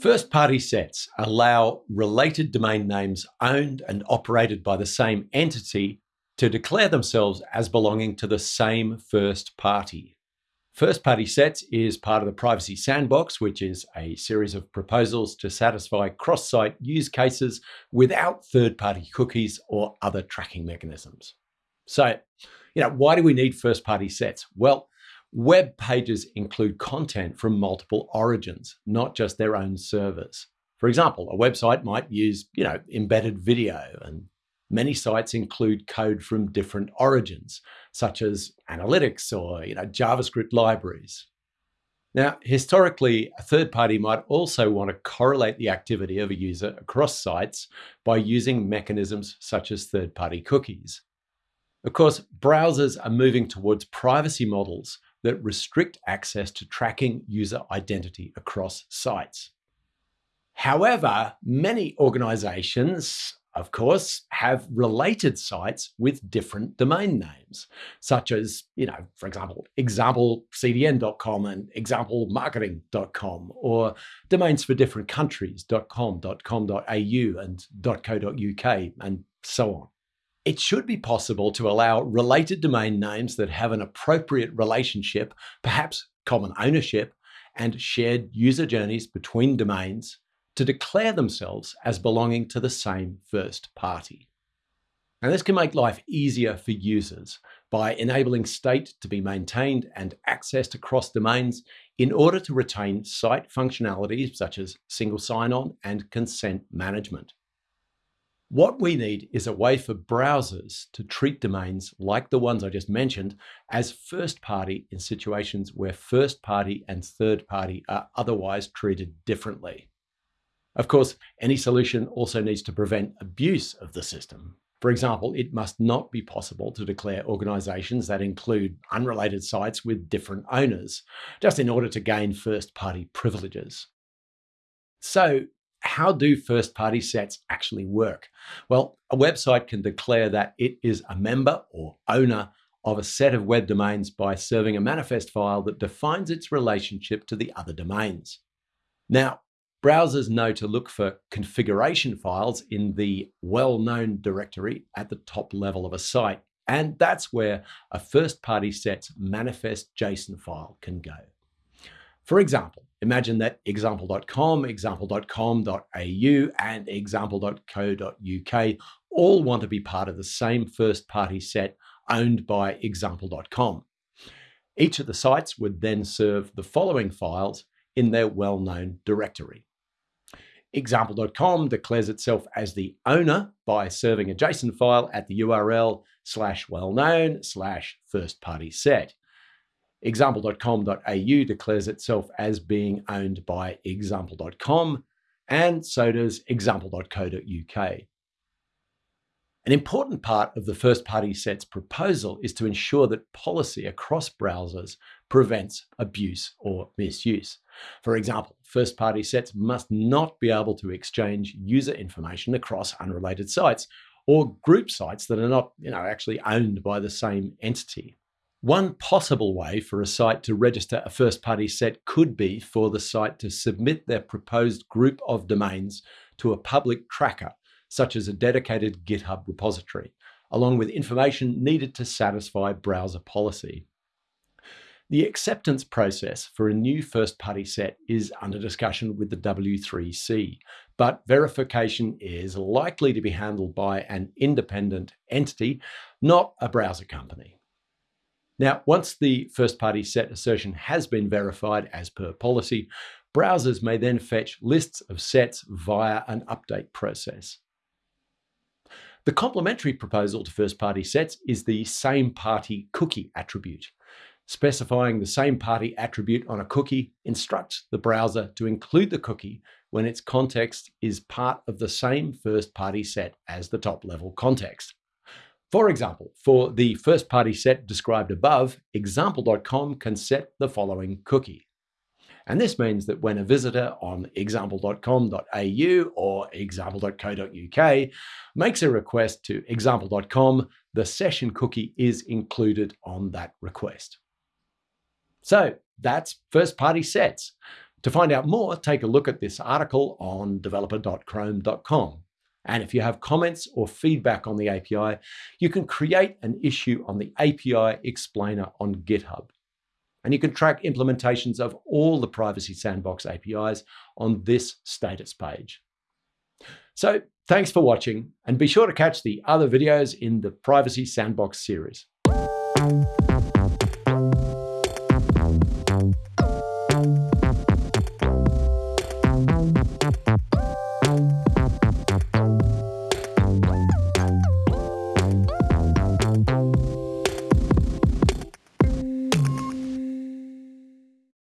First-party sets allow related domain names owned and operated by the same entity to declare themselves as belonging to the same first party. First party sets is part of the Privacy Sandbox, which is a series of proposals to satisfy cross site use cases without third party cookies or other tracking mechanisms. So, you know, why do we need first party sets? Well, web pages include content from multiple origins, not just their own servers. For example, a website might use, you know, embedded video and Many sites include code from different origins, such as analytics or you know, JavaScript libraries. Now, historically, a third party might also want to correlate the activity of a user across sites by using mechanisms such as third party cookies. Of course, browsers are moving towards privacy models that restrict access to tracking user identity across sites. However, many organizations of course, have related sites with different domain names, such as, you know, for example, examplecdn.com and examplemarketing.com, or domains for different countries, .com, .com.au, and .co.uk, and so on. It should be possible to allow related domain names that have an appropriate relationship, perhaps common ownership, and shared user journeys between domains to declare themselves as belonging to the same first party. And this can make life easier for users by enabling state to be maintained and accessed across domains in order to retain site functionalities such as single sign-on and consent management. What we need is a way for browsers to treat domains like the ones I just mentioned as first party in situations where first party and third party are otherwise treated differently. Of course, any solution also needs to prevent abuse of the system. For example, it must not be possible to declare organizations that include unrelated sites with different owners, just in order to gain first-party privileges. So how do first-party sets actually work? Well, a website can declare that it is a member or owner of a set of web domains by serving a manifest file that defines its relationship to the other domains. Now, Browsers know to look for configuration files in the well-known directory at the top level of a site. And that's where a first-party set's manifest JSON file can go. For example, imagine that example.com, example.com.au, and example.co.uk all want to be part of the same first-party set owned by example.com. Each of the sites would then serve the following files in their well-known directory. Example.com declares itself as the owner by serving a JSON file at the URL slash well-known slash first party set. Example.com.au declares itself as being owned by example.com, and so does example.co.uk. An important part of the first party set's proposal is to ensure that policy across browsers prevents abuse or misuse. For example, first party sets must not be able to exchange user information across unrelated sites or group sites that are not you know, actually owned by the same entity. One possible way for a site to register a first party set could be for the site to submit their proposed group of domains to a public tracker such as a dedicated GitHub repository, along with information needed to satisfy browser policy. The acceptance process for a new first-party set is under discussion with the W3C, but verification is likely to be handled by an independent entity, not a browser company. Now, once the first-party set assertion has been verified as per policy, browsers may then fetch lists of sets via an update process. The complementary proposal to first-party sets is the same party cookie attribute. Specifying the same party attribute on a cookie instructs the browser to include the cookie when its context is part of the same first-party set as the top-level context. For example, for the first-party set described above, example.com can set the following cookie. And this means that when a visitor on example.com.au or example.co.uk makes a request to example.com, the session cookie is included on that request. So that's first party sets. To find out more, take a look at this article on developer.chrome.com. And if you have comments or feedback on the API, you can create an issue on the API Explainer on GitHub. And you can track implementations of all the Privacy Sandbox APIs on this status page. So thanks for watching, and be sure to catch the other videos in the Privacy Sandbox series.